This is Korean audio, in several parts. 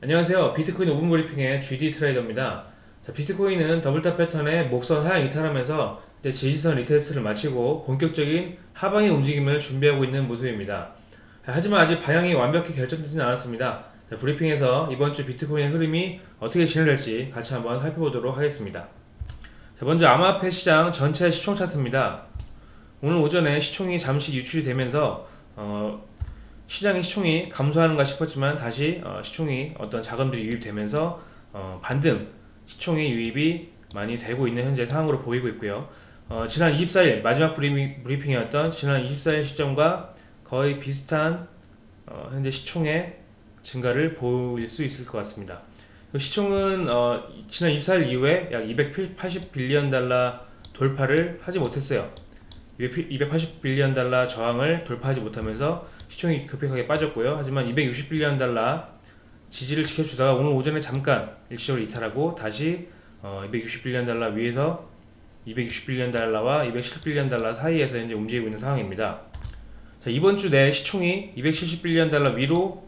안녕하세요. 비트코인 5분 브리핑의 GD 트레이더입니다. 자, 비트코인은 double top 패턴의 목선 하향 이탈하면서 이제 지지선 retest를 마치고 본격적인 하방의 움직임을 준비하고 있는 모습입니다. 자, 하지만 아직 방향이 완벽히 결정되지는 않았습니다. 자, 브리핑에서 이번 주 비트코인의 흐름이 어떻게 진행될지 같이 한번 살펴보도록 하겠습니다. 자, 먼저 암호화폐 시장 전체 시총 차트입니다. 오늘 오전에 시총이 잠시 유출이 되면서 어, 시장의 시총이 감소하는가 싶었지만 다시 어, 시총이 어떤 자금들이 유입되면서 어, 반등 시총의 유입이 많이 되고 있는 현재 상황으로 보이고 있고요. 어, 지난 24일 마지막 브리핑, 브리핑이었던 지난 24일 시점과 거의 비슷한 어, 현재 시총의 증가를 보일 수 있을 것 같습니다. 그 시총은 어, 지난 24일 이후에 약 280빌리언 달러 돌파를 하지 못했어요. 280빌리언 달러 저항을 돌파하지 못하면서 시총이 급격하게 빠졌고요. 하지만 260빌리언 달러 지지를 지켜주다가 오늘 오전에 잠깐 일시적으로 이탈하고 다시 어, 260빌리언 달러 위에서 260빌리언 달러와 270빌리언 달러 사이에서 현재 움직이고 있는 상황입니다. 자, 이번 주 내 시총이 270빌리언 달러 위로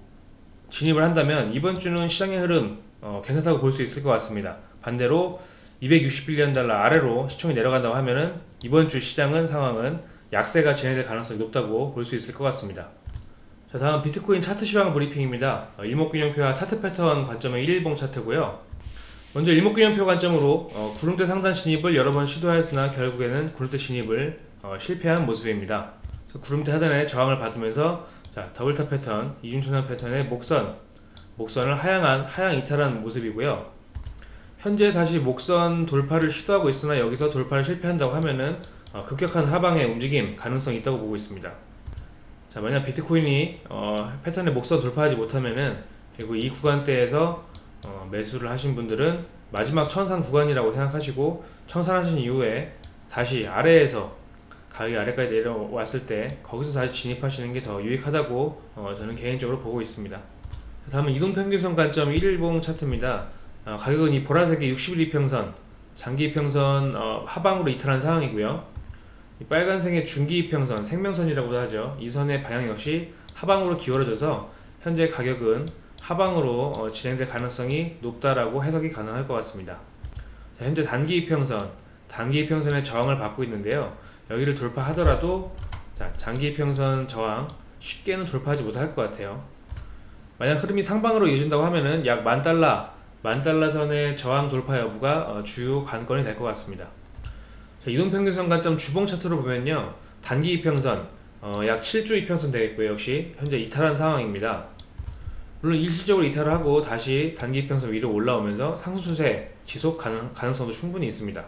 진입을 한다면 이번 주는 시장의 흐름 어, 괜찮다고 볼 수 있을 것 같습니다. 반대로 260 billion 달러 아래로 시총이 내려간다고 하면은 이번 주 시장은 상황은 약세가 진행될 가능성이 높다고 볼 수 있을 것 같습니다. 자 다음 비트코인 차트 시황 브리핑입니다. 어, 일목균형표와 차트 패턴 관점의 1일봉 차트고요. 먼저 일목균형표 관점으로 어, 구름대 상단 진입을 여러 번 시도하였으나 결국에는 구름대 진입을 어, 실패한 모습입니다. 구름대 하단에 저항을 받으면서 자, double top 패턴, 이중천정 패턴의 목선, 목선을 하향한 하향 이탈한 모습이고요. 현재 다시 목선 돌파를 시도하고 있으나 여기서 돌파를 실패한다고 하면은 어, 급격한 하방의 움직임 가능성이 있다고 보고 있습니다. 자 만약 비트코인이 어, 패턴의 목선 돌파하지 못하면은 그리고 이 구간대에서 어, 매수를 하신 분들은 마지막 천상 구간이라고 생각하시고 청산하신 이후에 다시 아래에서 가격이 아래까지 내려왔을 때 거기서 다시 진입하시는 게 더 유익하다고 어, 저는 개인적으로 보고 있습니다. 다음은 이동평균선 관점 1일봉 차트입니다. 어, 가격은 이 보라색의 60일 이평선, 장기 이평선 어, 하방으로 이탈한 상황이고요. 빨간색의 중기 이평선, 생명선이라고도 하죠. 이 선의 방향 역시 하방으로 기울어져서 현재 가격은 하방으로 어, 진행될 가능성이 높다라고 해석이 가능할 것 같습니다. 자, 현재 단기 이평선, 단기 이평선의 저항을 받고 있는데요. 여기를 돌파하더라도 자, 장기 이평선 저항 쉽게는 돌파하지 못할 것 같아요. 만약 흐름이 상방으로 이어진다고 하면은 약 만달러, 만달러 선의 저항 돌파 여부가 어, 주요 관건이 될 것 같습니다. 자, 이동평균선 관점 주봉 차트로 보면요. 단기 이평선 어, 약 7주 이평선 되겠고요. 역시 현재 이탈한 상황입니다. 물론 일시적으로 이탈을 하고 다시 단기 이평선 위로 올라오면서 상승 추세 지속 가능, 가능성도 충분히 있습니다.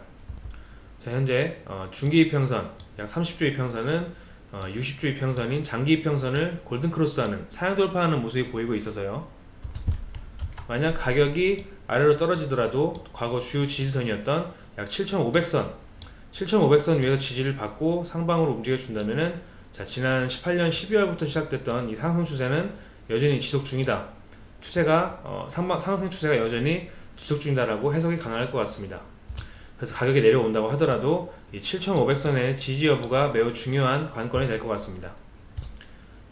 자 현재 어, 중기 이평선 약 30주 이평선은 어, 60주 이평선인 장기 이평선을 골든크로스하는 사양 돌파하는 모습이 보이고 있어서요 만약 가격이 아래로 떨어지더라도 과거 주요 지지선이었던 약 7500선 7500선 위에서 지지를 받고 상방으로 움직여 준다면은 자 지난 18년 12월부터 시작됐던 이 상승 추세는 여전히 지속 중이다. 추세가 어, 상방, 상승 추세가 여전히 지속 중이다라고 해석이 가능할 것 같습니다. 그래서 가격이 내려온다고 하더라도 이 7500선의 지지 여부가 매우 중요한 관건이 될 것 같습니다.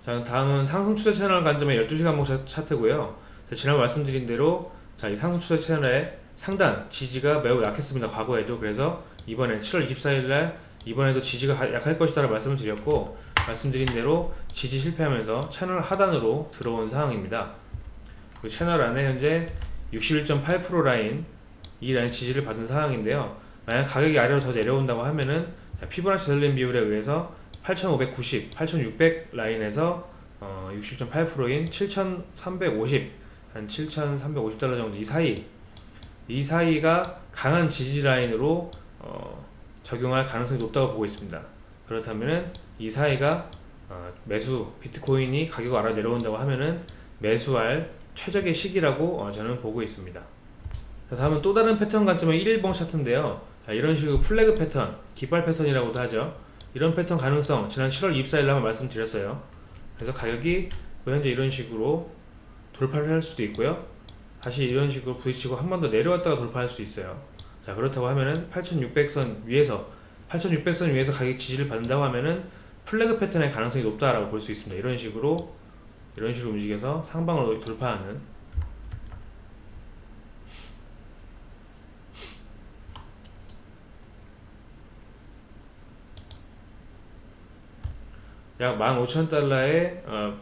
자, 다음은 상승 추세 채널 관점의 12시간 목 차트고요. 자, 지난 말씀드린 대로 자, 이 상승 추세 채널의 상단 지지가 매우 약했습니다. 과거에도 그래서 이번에 7월 24일날 이번에도 지지가 약할 것이다 라고 말씀을 드렸고 말씀드린 대로 지지 실패하면서 채널 하단으로 들어온 상황입니다. 그 채널 안에 현재 61.8% 라인 이 라인 지지를 받은 상황인데요. 만약 가격이 아래로 더 내려온다고 하면은 피보나치 델린 비율에 의해서 8590, 8600 라인에서 어, 60.8%인 7350, 한 7350달러 정도 이 사이 이 사이가 강한 지지 라인으로 어, 적용할 가능성이 높다고 보고 있습니다. 그렇다면 이 사이가 어, 매수 비트코인이 가격 알아 내려온다고 하면은 매수할 최적의 시기라고 어, 저는 보고 있습니다. 자, 다음은 또 다른 패턴 관점의 1일봉 차트인데요. 자, 이런 식으로 플래그 패턴, 깃발 패턴이라고도 하죠. 이런 패턴 가능성 지난 7월 24일 한번 말씀드렸어요. 그래서 가격이 뭐 현재 이런 식으로 돌파를 할 수도 있고요. 다시 이런 식으로 부딪히고 한 번 더 내려왔다가 돌파할 수 있어요. 자 그렇다고 하면은 8600선 위에서 8600선 위에서 가격 지지를 받는다고 하면은 플래그 패턴의 가능성이 높다라고 볼 수 있습니다. 이런 식으로 이런 식으로 움직여서 상방으로 돌파하는. 약 15,000달러의 어,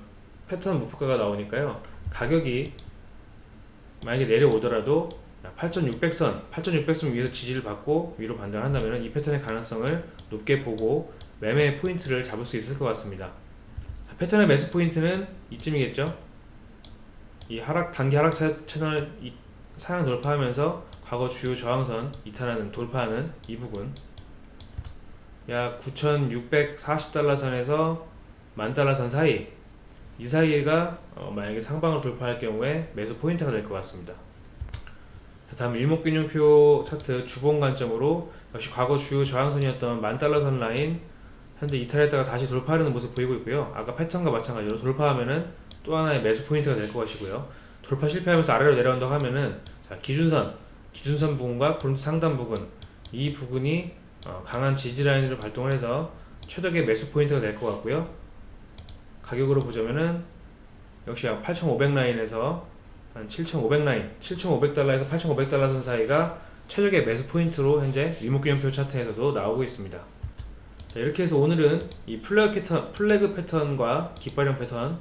패턴 목표가가 나오니까요. 가격이 만약에 내려오더라도 8,600선, 8,600선 위에서 지지를 받고 위로 반등한다면 이 패턴의 가능성을 높게 보고 매매 포인트를 잡을 수 있을 것 같습니다. 자, 패턴의 매수 포인트는 이쯤이겠죠. 이 하락 단기 하락 차- 채널 이- 상향 돌파하면서 과거 주요 저항선 이탈하는 돌파하는 이 부분 약 9,640달러 선에서 만 달러 선 사이 이 사이가 어, 만약에 상방을 돌파할 경우에 매수 포인트가 될 것 같습니다. 자, 다음 일목균형표 차트 주봉 관점으로 역시 과거 주요 저항선이었던 만 달러 선 라인 현재 이탈했다가 다시 돌파하는 모습 보이고 있고요. 아까 패턴과 마찬가지로 돌파하면은 또 하나의 매수 포인트가 될 것이고요. 돌파 실패하면서 아래로 내려온다고 하면은 자, 기준선, 기준선 부분과 프론트 상단 부분 이 부분이 어, 강한 지지 라인으로 발동을 해서 최적의 매수 포인트가 될 것 같고요. 가격으로 보자면은 역시 약 8,500 라인에서 한 7,500 라인, 7,500달러에서 8,500달러 선 사이가 최적의 매수 포인트로 현재 일목균형표 차트에서도 나오고 있습니다. 자, 이렇게 해서 오늘은 이 플래그 패턴, 플래그 패턴과 깃발형 패턴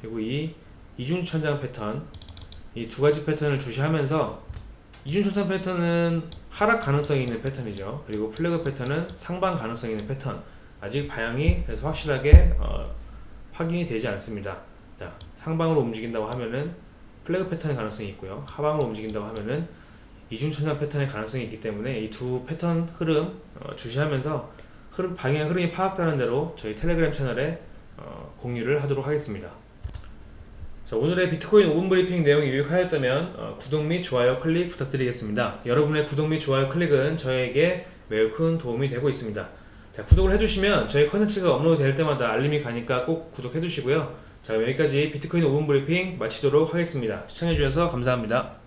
그리고 이 이중천장 패턴 이 두 가지 패턴을 주시하면서 이중천장 패턴은 하락 가능성이 있는 패턴이죠. 그리고 플래그 패턴은 상방 가능성이 있는 패턴. 아직 방향이 그래서 확실하게 어, 확인이 되지 않습니다. 자, 상방으로 움직인다고 하면은 플래그 패턴의 가능성이 있고요. 하방으로 움직인다고 하면은 이중천장 패턴의 가능성이 있기 때문에 이 두 패턴 흐름 어, 주시하면서 흐름 방향 흐름이 파악되는 대로 저희 텔레그램 채널에 어, 공유를 하도록 하겠습니다. 자, 오늘의 비트코인 5분 브리핑 내용이 유익하였다면 어, 구독 및 좋아요 클릭 부탁드리겠습니다. 여러분의 구독 및 좋아요 클릭은 저에게 매우 큰 도움이 되고 있습니다. 자, 구독을 해주시면 저희 컨텐츠가 업로드 될 때마다 알림이 가니까 꼭 구독해 주시고요. 자, 여기까지 비트코인 5분 브리핑 마치도록 하겠습니다. 시청해주셔서 감사합니다.